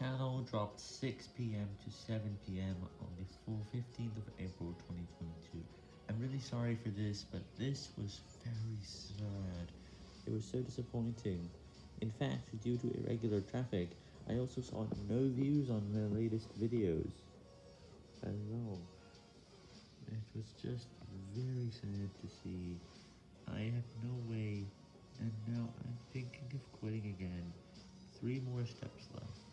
channel dropped 6pm to 7pm on the 15th of April 2022. I'm really sorry for this, but this was very sad. It was so disappointing. In fact, due to irregular traffic, I also saw no views on my latest videos I know. It was just very sad to see. I have no way, and now I'm thinking of quitting again. Three more steps left.